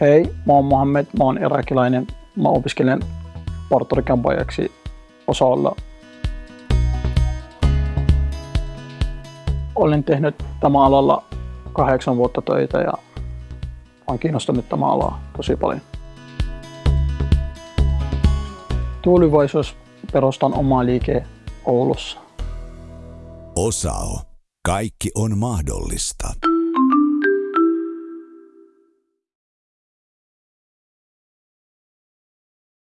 Hei, mä oon Mohamed, mä oon irakilainen. Mä opiskelen Portorikan pojaksi osalla. Olen tehnyt tämä alalla kahdeksan vuotta töitä ja olen kiinnostunut tämä alaa tosi paljon. Tuulivaisuus perustan oma liike Oulussa. Osao. Kaikki on mahdollista.